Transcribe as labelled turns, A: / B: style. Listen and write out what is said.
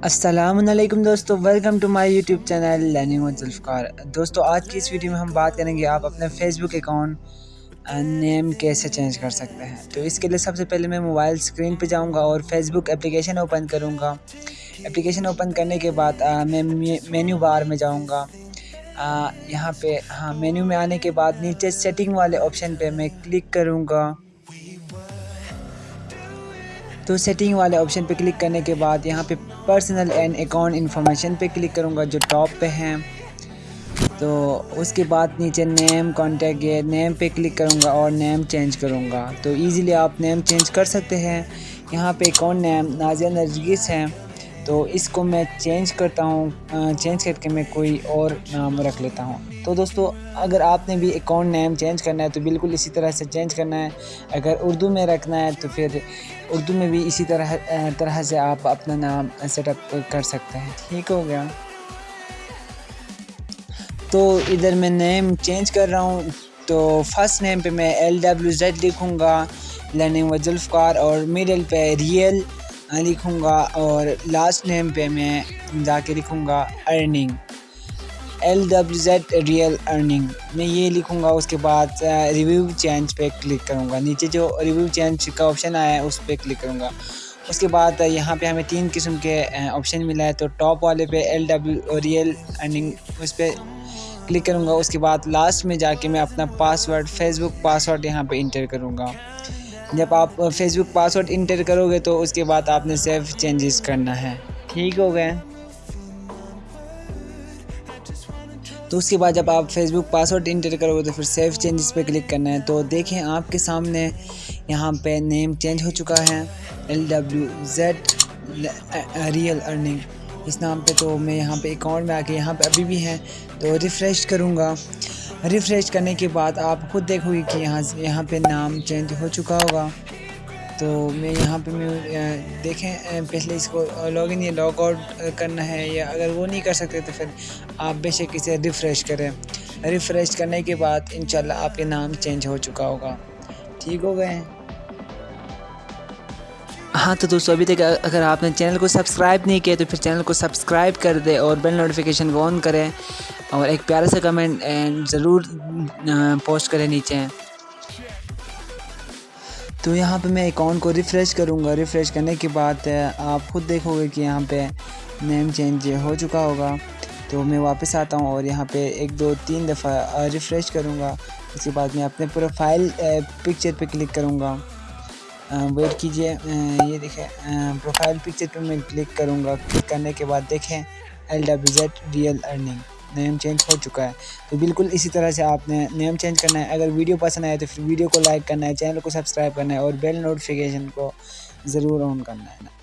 A: السلام علیکم دوستو welcome to my YouTube channel learning with Zulfiqar دوستو، آج کی اس ویڈیو میں ہم بات کریں گے آپ اپنے فیس بک اکاؤنٹ نیم کیسے چینج کر سکتے ہیں۔ تو اس کے لیے سب سے پہلے میں موبائل اسکرین پہ جاؤں گا اور فیس بک اپلیکیشن اوپن کروں گا۔ اپلیکیشن اوپن کرنے کے بعد میں مینیو بار میں جاؤں گا۔ یہاں پہ ہاں مینیو میں آنے کے بعد نیچے سیٹنگ والے آپشن پہ میں کلک کروں گا۔ تو سیٹنگ والے آپشن پہ کلک کرنے کے بعد یہاں پہ پرسنل اینڈ اکاؤنٹ انفارمیشن پہ کلک کروں گا جو ٹاپ پہ ہیں۔ تو اس کے بعد نیچے نیم کانٹیکٹ یہ نیم پہ کلک کروں گا اور نیم چینج کروں گا۔ تو ایزیلی آپ نیم چینج کر سکتے ہیں۔ یہاں پہ اکاؤنٹ نیم نازیہ نرگس ہیں تو اس کو میں چینج کرتا ہوں چینج کر کے میں کوئی اور نام رکھ لیتا ہوں۔ تو دوستو، اگر آپ نے بھی اکاؤنٹ نیم چینج کرنا ہے تو بالکل اسی طرح سے چینج کرنا ہے۔ اگر اردو میں رکھنا ہے تو پھر اردو میں بھی اسی طرح طرح سے آپ اپنا نام سیٹ اپ کر سکتے ہیں۔ ٹھیک ہو گیا۔ تو ادھر میں نیم چینج کر رہا ہوں۔ تو فرسٹ نیم پہ میں ایل ڈبلیو زیڈ لکھوں گا لرننگ و ذوالفقار اور میڈل پہ ریئل۔ لکھوں گا اور لاسٹ نیم پہ میں جا کے لکھوں گا earning L W Z real earning میں یہ لکھوں گا، اس کے بعد ریویو چینج پہ کلک کروں گا۔ نیچے جو ریویو چینج کا آپشن آیا ہے، اس پہ کلک کروں گا۔ اس کے بعد یہاں پہ ہمیں تین قسم کے آپشن ملا ہے۔ تو ٹاپ والے پہ ایل ڈبلیو ریئل ارننگ اس پہ کلک کروں گا۔ اس کے بعد لاسٹ میں جا کے میں اپنا password Facebook password یہاں پہ انٹر کروں گا۔ جب آپ فیس بک پاسورڈ انٹر کرو گے تو اس کے بعد آپ نے سیف چینجز کرنا ہے۔ ٹھیک ہو گئے۔ تو اس کے بعد جب آپ فیس بک پاسورڈ انٹر کرو گے تو پھر سیف چینجز پہ کلک کرنا ہے۔ تو دیکھیں آپ کے سامنے یہاں پہ نیم چینج ہو چکا ہے۔ L W Z real earning اس نام پہ تو میں یہاں پہ اکاؤنٹ میں آ کے یہاں پہ ابھی بھی ہے۔ تو ریفریش کروں گا۔ ریفریش کرنے کے بعد آپ خود دیکھو گے کہ یہاں سے یہاں پہ نام چینج ہو چکا ہوگا۔ تو میں یہاں پہ میں دیکھیں پہلے اس کو لاگ ان یا لاگ آؤٹ کرنا ہے یا اگر وہ نہیں کر سکتے تو پھر آپ بے شک اسے ریفریش کریں۔ ریفریش کرنے کے بعد انشاءاللہ آپ کے نام چینج ہو چکا ہوگا۔ ٹھیک ہو گئے؟ ہاں تو دوستو، ابھی تک اگر آپ نے چینل کو سبسکرائب نہیں کیا تو پھر چینل کو سبسکرائب کر دے اور بیل نوٹیفیکیشن کو آن کریں۔ اور ایک پیارا سا کمنٹ ضرور پوسٹ کریں نیچے۔ تو یہاں پہ میں اکاؤنٹ کو ریفریش کروں گا۔ ریفریش کرنے کے بعد آپ خود دیکھو گے کہ یہاں پہ نیم چینج ہو چکا ہوگا۔ تو میں واپس آتا ہوں اور یہاں پہ ایک، دو، تین دفعہ ریفریش کروں گا۔ اس کے بعد میں اپنے پروفائل پکچر پہ کلک کروں گا۔ ویٹ کیجیے۔ یہ دیکھیں۔ پروفائل پکچر پہ میں کلک کروں گا۔ کلک کرنے کے بعد دیکھیں۔ L W Z real earning name change ہو چکا ہے۔ تو بالکل اسی طرح سے آپ نے نیم چینج کرنا ہے۔ اگر ویڈیو پسند آئے تو پھر ویڈیو کو لائک کرنا ہے چینل کو سبسکرائب کرنا ہے اور بیل نوٹیفیکیشن کو ضرور آن کرنا ہے۔